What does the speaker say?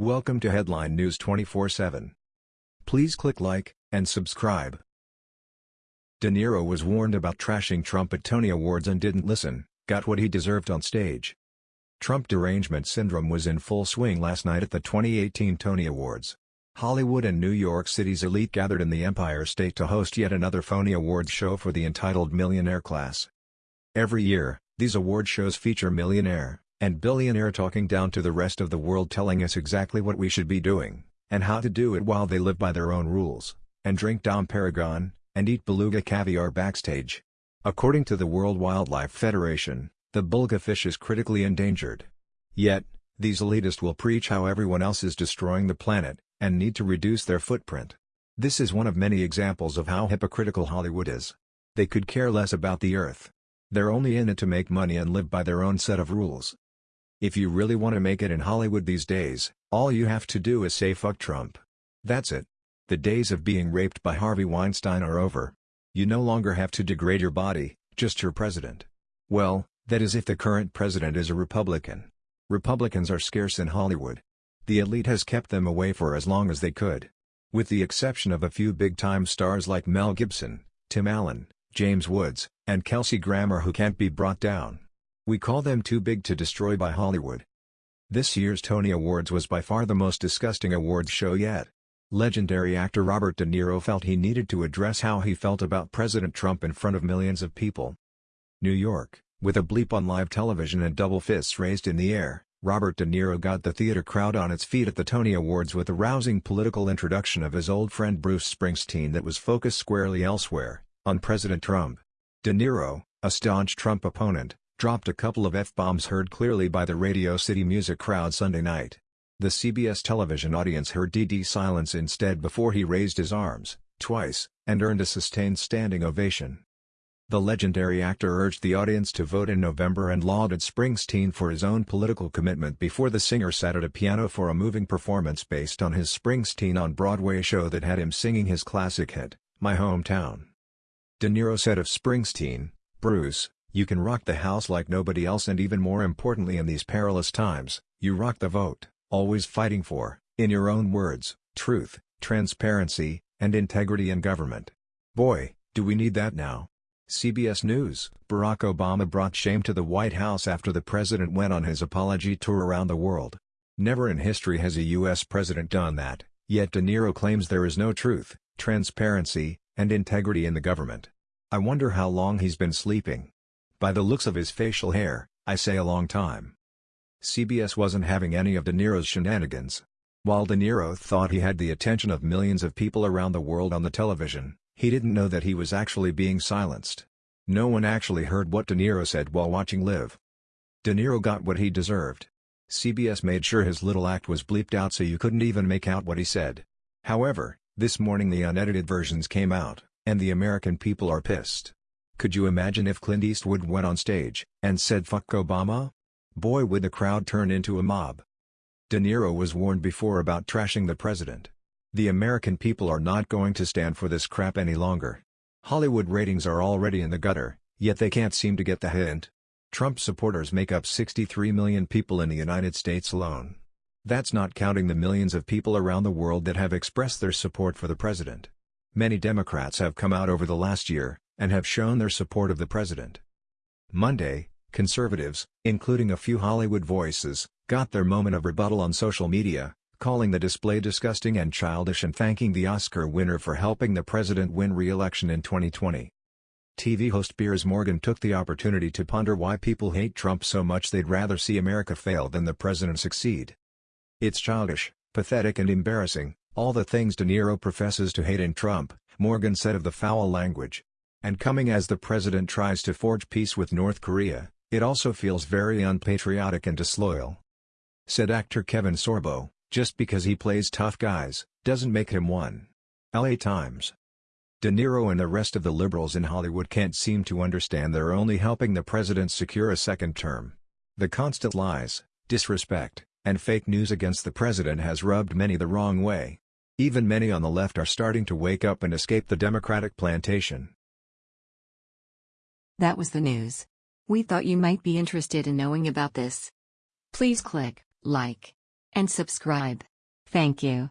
Welcome to Headline News 24/7. Please click like and subscribe. De Niro was warned about trashing Trump at Tony Awards and didn't listen, got what he deserved on stage. Trump derangement syndrome was in full swing last night at the 2018 Tony Awards. Hollywood and New York City's elite gathered in the Empire State to host yet another phony awards show for the entitled millionaire class. Every year, these award shows feature millionaire and billionaire talking down to the rest of the world telling us exactly what we should be doing, and how to do it while they live by their own rules, and drink Dom Perignon, and eat beluga caviar backstage. According to the World Wildlife Federation, the beluga fish is critically endangered. Yet, these elitists will preach how everyone else is destroying the planet, and need to reduce their footprint. This is one of many examples of how hypocritical Hollywood is. They could care less about the earth. They're only in it to make money and live by their own set of rules. If you really want to make it in Hollywood these days, all you have to do is say fuck Trump. That's it. The days of being raped by Harvey Weinstein are over. You no longer have to degrade your body, just your president. Well, that is if the current president is a Republican. Republicans are scarce in Hollywood. The elite has kept them away for as long as they could. With the exception of a few big-time stars like Mel Gibson, Tim Allen, James Woods, and Kelsey Grammer who can't be brought down. We call them too big to destroy by Hollywood. This year's Tony Awards was by far the most disgusting awards show yet. Legendary actor Robert De Niro felt he needed to address how he felt about President Trump in front of millions of people. New York, with a bleep on live television and double fists raised in the air, Robert De Niro got the theater crowd on its feet at the Tony Awards with a rousing political introduction of his old friend Bruce Springsteen that was focused squarely elsewhere, on President Trump. De Niro, a staunch Trump opponent, dropped a couple of F-bombs heard clearly by the Radio City Music crowd Sunday night. The CBS television audience heard DD silence instead before he raised his arms, twice, and earned a sustained standing ovation. The legendary actor urged the audience to vote in November and lauded Springsteen for his own political commitment before the singer sat at a piano for a moving performance based on his Springsteen on Broadway show that had him singing his classic hit, My Hometown. De Niro said of Springsteen, Bruce, you can rock the house like nobody else and even more importantly in these perilous times, you rock the vote, always fighting for, in your own words, truth, transparency, and integrity in government. Boy, do we need that now. CBS News Barack Obama brought shame to the White House after the president went on his apology tour around the world. Never in history has a U.S. president done that, yet De Niro claims there is no truth, transparency, and integrity in the government. I wonder how long he's been sleeping. By the looks of his facial hair, I say a long time. CBS wasn't having any of De Niro's shenanigans. While De Niro thought he had the attention of millions of people around the world on the television, he didn't know that he was actually being silenced. No one actually heard what De Niro said while watching live. De Niro got what he deserved. CBS made sure his little act was bleeped out so you couldn't even make out what he said. However, this morning the unedited versions came out, and the American people are pissed. Could you imagine if Clint Eastwood went on stage and said fuck Obama? Boy would the crowd turn into a mob. De Niro was warned before about trashing the president. The American people are not going to stand for this crap any longer. Hollywood ratings are already in the gutter, yet they can't seem to get the hint. Trump supporters make up 63 million people in the United States alone. That's not counting the millions of people around the world that have expressed their support for the president. Many Democrats have come out over the last year, and have shown their support of the president. Monday, conservatives, including a few Hollywood voices, got their moment of rebuttal on social media, calling the display disgusting and childish and thanking the Oscar winner for helping the president win re-election in 2020. TV host Piers Morgan took the opportunity to ponder why people hate Trump so much they'd rather see America fail than the president succeed. It's childish, pathetic and embarrassing, all the things De Niro professes to hate in Trump, Morgan said of the foul language. And coming as the president tries to forge peace with North Korea, it also feels very unpatriotic and disloyal. Said actor Kevin Sorbo, just because he plays tough guys, doesn't make him one. LA Times. De Niro and the rest of the liberals in Hollywood can't seem to understand they're only helping the president secure a second term. The constant lies, disrespect, and fake news against the president has rubbed many the wrong way. Even many on the left are starting to wake up and escape the Democratic plantation. That was the news. We thought you might be interested in knowing about this. Please click like and subscribe. Thank you.